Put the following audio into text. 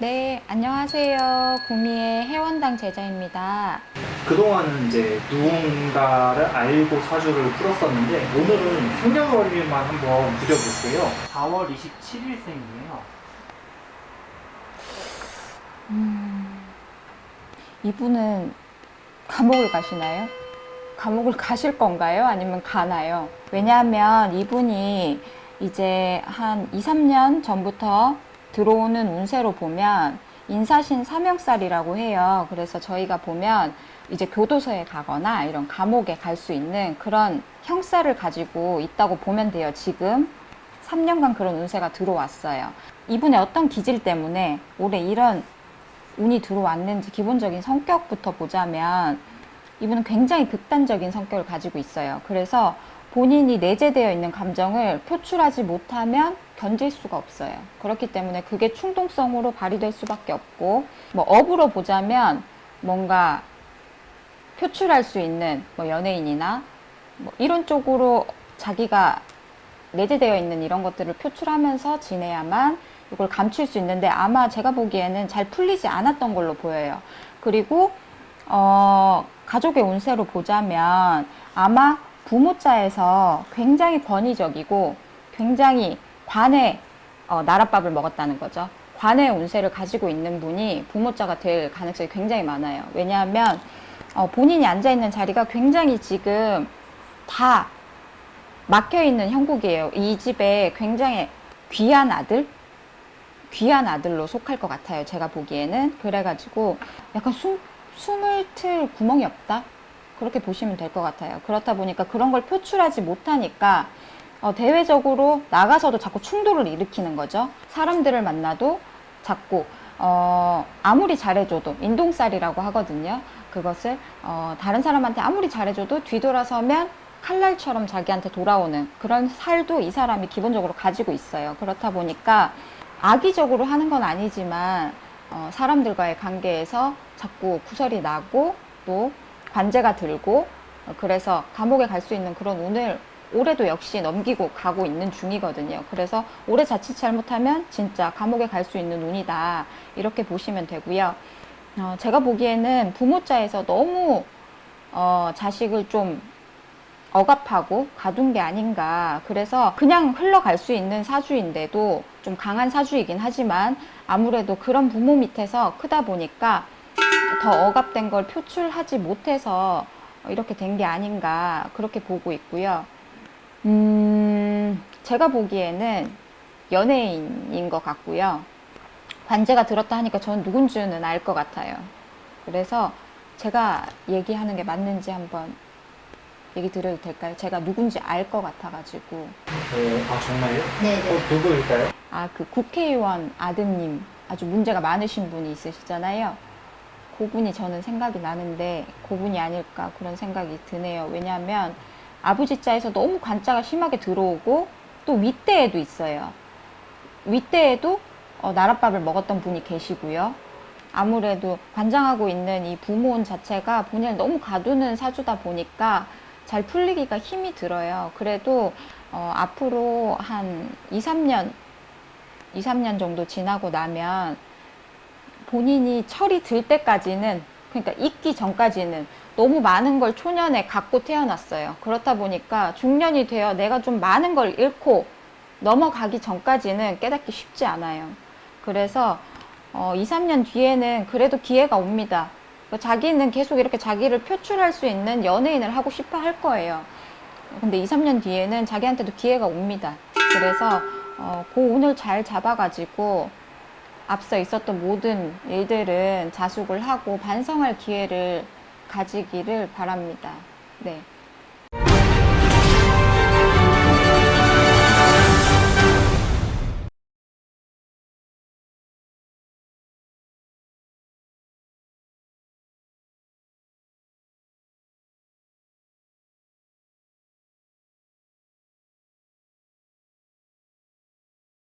네, 안녕하세요. 구미의 해원당 제자입니다. 그동안은 이제 누군가를 알고 사주를 풀었었는데 오늘은 생년월일만 한번 드려볼게요. 4월 27일생이에요. 이분은 감옥을 가시나요? 감옥을 가실 건가요? 아니면 가나요? 왜냐하면 이분이 이제 한 2, 3년 전부터 들어오는 운세로 보면 인사신 사명살이라고 해요. 그래서 저희가 보면 이제 교도소에 가거나 이런 감옥에 갈 수 있는 그런 형사를 가지고 있다고 보면 돼요. 지금 3년간 그런 운세가 들어왔어요. 이분의 어떤 기질 때문에 올해 이런 운이 들어왔는지 기본적인 성격부터 보자면 이분은 굉장히 극단적인 성격을 가지고 있어요. 그래서 본인이 내재되어 있는 감정을 표출하지 못하면 견딜 수가 없어요. 그렇기 때문에 그게 충동성으로 발휘될 수밖에 없고, 뭐 업으로 보자면 뭔가 표출할 수 있는 뭐 연예인이나 뭐 이런 쪽으로 자기가 내재되어 있는 이런 것들을 표출하면서 지내야만 이걸 감출 수 있는데 아마 제가 보기에는 잘 풀리지 않았던 걸로 보여요. 그리고 어, 가족의 운세로 보자면 아마 부모자에서 굉장히 권위적이고 굉장히 관의 어, 나랏밥을 먹었다는 거죠. 관의 운세를 가지고 있는 분이 부모자가 될 가능성이 굉장히 많아요. 왜냐하면 어, 본인이 앉아 있는 자리가 굉장히 지금 다 막혀 있는 형국이에요. 이 집에 굉장히 귀한 아들, 귀한 아들로 속할 것 같아요. 제가 보기에는 그래가지고 약간 숨 숨을 틀 구멍이 없다. 그렇게 보시면 될 것 같아요. 그렇다 보니까 그런 걸 표출하지 못하니까 어, 대외적으로 나가서도 자꾸 충돌을 일으키는 거죠. 사람들을 만나도 자꾸 어, 아무리 잘해줘도 인동살이라고 하거든요. 그것을 어, 다른 사람한테 아무리 잘해줘도 뒤돌아서면 칼날처럼 자기한테 돌아오는 그런 살도 이 사람이 기본적으로 가지고 있어요. 그렇다 보니까 악의적으로 하는 건 아니지만 어, 사람들과의 관계에서 자꾸 구설이 나고 또 관제가 들고 어, 그래서 감옥에 갈 수 있는 그런 운을 올해도 역시 넘기고 가고 있는 중이거든요. 그래서 올해 자칫 잘못하면 진짜 감옥에 갈 수 있는 운이다. 이렇게 보시면 되고요. 어, 제가 보기에는 부모자에서 너무 어, 자식을 좀 억압하고 가둔 게 아닌가. 그래서 그냥 흘러갈 수 있는 사주인데도 좀 강한 사주이긴 하지만 아무래도 그런 부모 밑에서 크다 보니까 더 억압된 걸 표출하지 못해서 이렇게 된 게 아닌가. 그렇게 보고 있고요. 음, 제가 보기에는 연예인인 것 같고요. 관제가 들었다 하니까 저는 누군지는 알 것 같아요. 그래서 제가 얘기하는 게 맞는지 한번 얘기 드려도 될까요? 제가 누군지 알 것 같아가지고. 어, 아 정말요? 네네. 어, 누구일까요? 아, 그 국회의원 아드님 아주 문제가 많으신 분이 있으시잖아요. 그분이 저는 생각이 나는데 그분이 아닐까 그런 생각이 드네요. 왜냐하면 아버지 자에서 너무 관자가 심하게 들어오고 또 윗대에도 있어요. 윗대에도 어, 나랏밥을 먹었던 분이 계시고요. 아무래도 관장하고 있는 이 부모운 자체가 본인을 너무 가두는 사주다 보니까 잘 풀리기가 힘이 들어요. 그래도 어, 앞으로 한 2, 3년, 2, 3년 정도 지나고 나면 본인이 철이 들 때까지는 그러니까 있기 전까지는 너무 많은 걸 초년에 갖고 태어났어요. 그렇다 보니까 중년이 되어 내가 좀 많은 걸 잃고 넘어가기 전까지는 깨닫기 쉽지 않아요. 그래서 어, 2, 3년 뒤에는 그래도 기회가 옵니다. 뭐 자기는 계속 이렇게 자기를 표출할 수 있는 연예인을 하고 싶어 할 거예요. 근데 2, 3년 뒤에는 자기한테도 기회가 옵니다. 그래서 어, 그 운을 잘 잡아가지고 앞서 있었던 모든 일들은 자숙을 하고 반성할 기회를 가지기를 바랍니다. 네.